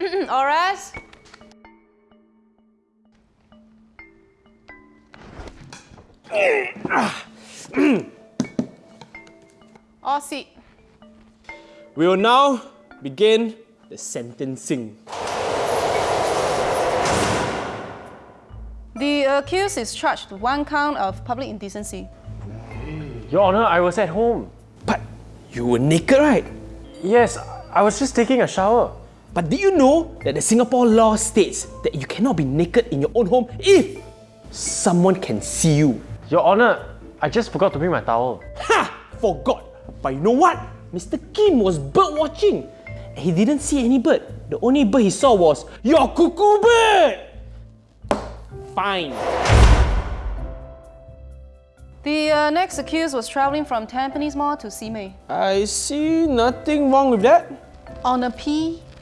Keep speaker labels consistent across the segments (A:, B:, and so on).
A: Horace? All seat.
B: We will now begin the sentencing.
A: The accused is charged with one count of public indecency.
C: Your Honor, I was at home.
B: But you were naked, right?
C: Yes, I was just taking a shower.
B: But did you know that the Singapore law states that you cannot be naked in your own home if someone can see you?
C: Your Honor, I just forgot to bring my towel.
B: Ha! Forgot. But you know what? Mr. Kim was bird watching. And he didn't see any bird. The only bird he saw was your cuckoo bird. Fine.
A: The uh, next accused was traveling from Tampines Mall to Simei
B: I see nothing wrong with that.
A: on a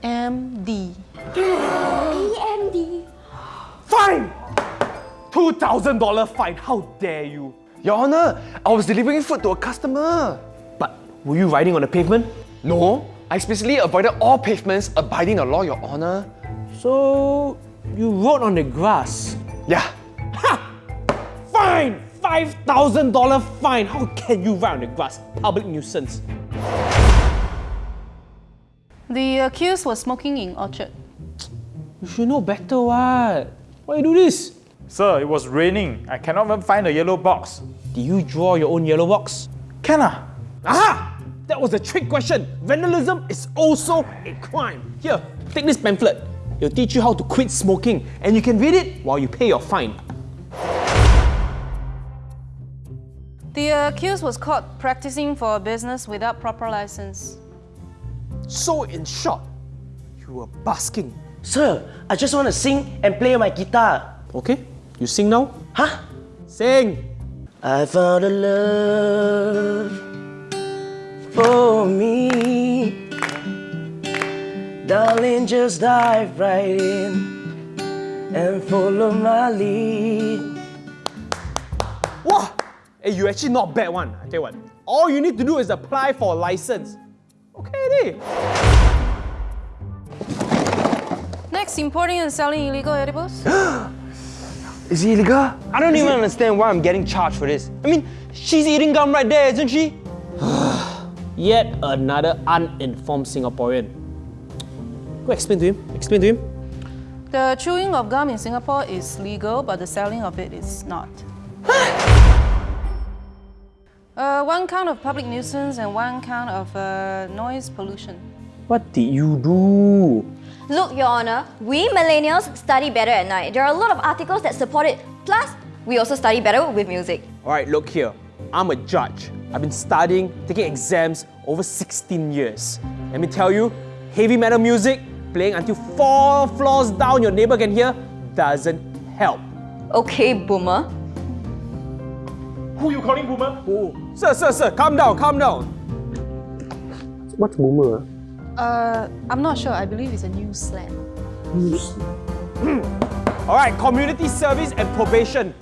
A: PMD.
D: PMD.
B: Fine! $2,000 fine. How dare you?
E: Your Honor, I was delivering food to a customer.
B: But were you riding on the pavement?
E: No, I explicitly avoided all pavements abiding the law, Your Honor.
B: So you rode on the grass.
E: Yeah.
B: Ha! Fine! $5,000 fine! How can you ride on the grass? Public nuisance.
A: The accused was smoking in Orchard.
B: You should know better what? Why you do this?
F: Sir, it was raining. I cannot even find a yellow box.
B: Did you draw your own yellow box?
F: Can I?
B: Aha! That was a trick question. Vandalism is also a crime. Here, take this pamphlet. It'll teach you how to quit smoking and you can read it while you pay your fine.
A: The accused was caught practicing for a business without proper license.
B: So in short, you were basking.
G: Sir, I just want to sing and play my guitar.
B: Okay, you sing now?
G: Huh?
B: Sing!
G: I found a love for me. Darling, just dive right in and follow my lead.
B: Wow! Hey, you actually not bad one. I tell you what. All you need to do is apply for a license. Okay.
A: Next, importing and selling illegal edibles.
E: Is it illegal?
H: I don't even understand why I'm getting charged for this. I mean, she's eating gum right there, isn't she?
B: Yet another uninformed Singaporean. Go explain to him. Explain to him.
A: The chewing of gum in Singapore is legal, but the selling of it is not. uh, one count of public nuisance and one count of uh, noise pollution.
B: What did you do?
D: Look, Your Honor, we millennials study better at night. There are a lot of articles that support it. Plus, we also study better with music.
B: Alright, look here. I'm a judge. I've been studying, taking exams over 16 years. Let me tell you, heavy metal music, playing until four floors down your neighbor can hear, doesn't help.
D: Okay, boomer.
F: Who you calling boomer?
B: Oh, sir, sir, sir, calm down, calm down. What's boomer?
A: Uh, I'm not sure. I believe it's a new slang.
B: Alright, community service and probation.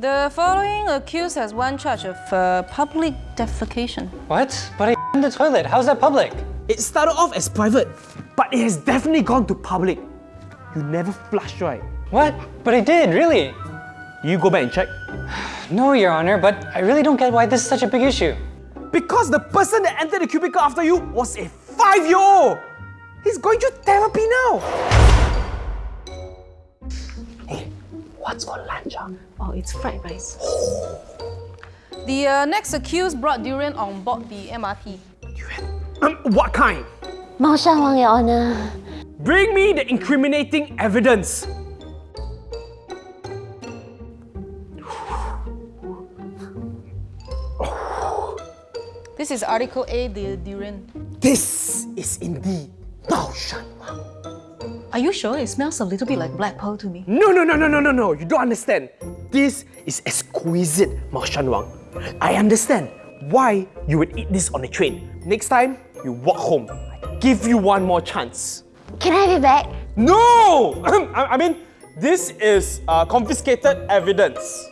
A: The following accused has one charge of uh, public defecation.
H: What? But I in the toilet. How's that public?
B: It started off as private, but it has definitely gone to public. You never flush, right?
H: What? But I did, really.
B: You go back and check.
H: no, Your Honor, but I really don't get why this is such a big issue.
B: Because the person that entered the cubicle after you was a five-year-old! He's going to therapy now!
G: Hey, what's for lunch? Huh?
A: Oh, it's fried rice. the uh, next accused brought durian on board the MRT. Durian?
B: Um, what kind?
D: Maoshan Wang, Your Honor.
B: Bring me the incriminating evidence.
A: This is Article A, the durian.
B: This is indeed Mao Shan Wang.
A: Are you sure? It smells a little bit like black pearl to me.
B: No, no, no, no, no, no, no. You don't understand. This is exquisite Mao Shan Wang. I understand why you would eat this on the train. Next time, you walk home. I give you one more chance.
D: Can I have it back?
B: No! I, I mean, this is uh, confiscated evidence.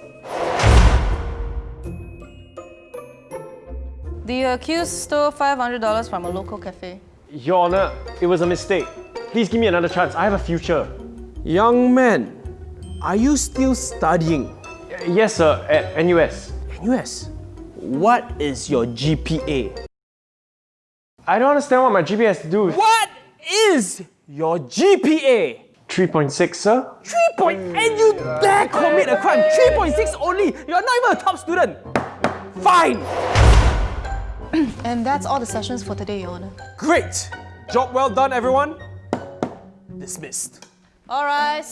A: The accused stole $500 from a local cafe.
C: Your Honor, it was a mistake. Please give me another chance. I have a future.
B: Young man, are you still studying?
C: Yes, sir, at NUS.
B: NUS. What is your GPA?
C: I don't understand what my GPA has to do with
B: What is your GPA?
C: 3.6, sir.
B: 3 point, and you dare commit a crime? 3.6 only. You're not even a top student. Fine.
A: And that's all the sessions for today, Your Honor.
B: Great. Job well done, everyone. Dismissed.
A: All right.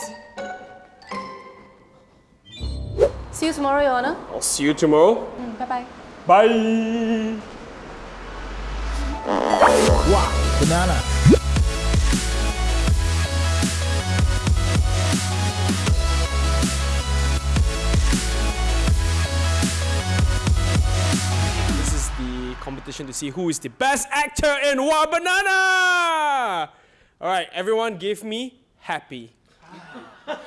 A: See you tomorrow, Your Honor.
B: I'll see you tomorrow.
A: Mm, bye bye.
F: Bye.
I: Banana.
B: Competition to see who is the best actor in Wah!Banana. All right, everyone, give me happy. That's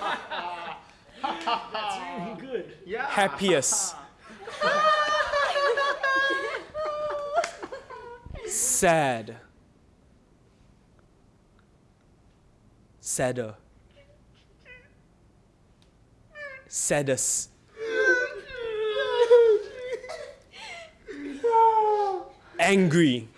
B: really good. Yeah. Happiest. Sad. Sadder. Saddest. Angry.